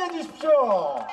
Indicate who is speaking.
Speaker 1: 앉아 주십시오.